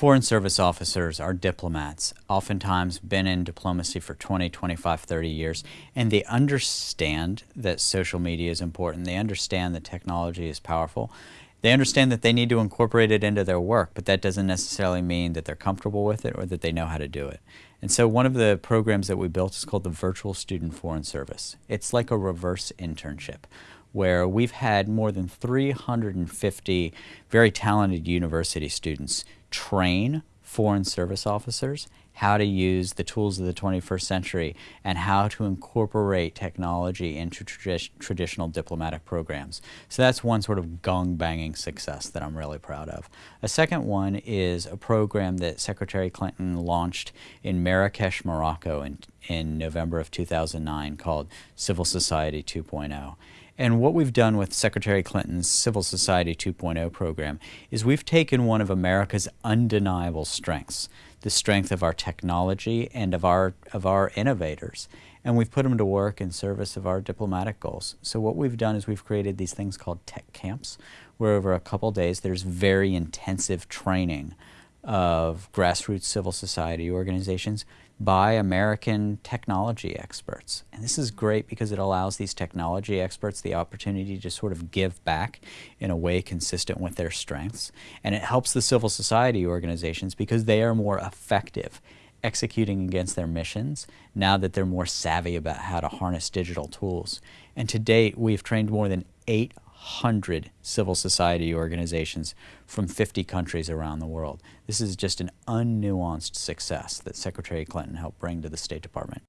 Foreign service officers are diplomats, oftentimes been in diplomacy for 20, 25, 30 years, and they understand that social media is important. They understand that technology is powerful. They understand that they need to incorporate it into their work, but that doesn't necessarily mean that they're comfortable with it or that they know how to do it. And so one of the programs that we built is called the Virtual Student Foreign Service. It's like a reverse internship where we've had more than 350 very talented university students train foreign service officers how to use the tools of the 21st century and how to incorporate technology into tradi traditional diplomatic programs. So that's one sort of gong-banging success that I'm really proud of. A second one is a program that Secretary Clinton launched in Marrakesh, Morocco in, in November of 2009 called Civil Society 2.0. And what we've done with Secretary Clinton's Civil Society 2.0 program is we've taken one of America's undeniable strengths, the strength of our technology and of our, of our innovators, and we've put them to work in service of our diplomatic goals. So what we've done is we've created these things called tech camps, where over a couple days there's very intensive training of grassroots civil society organizations by American technology experts. And this is great because it allows these technology experts the opportunity to sort of give back in a way consistent with their strengths. And it helps the civil society organizations because they are more effective executing against their missions now that they're more savvy about how to harness digital tools. And to date, we've trained more than 800 100 civil society organizations from 50 countries around the world. This is just an unnuanced success that Secretary Clinton helped bring to the State Department.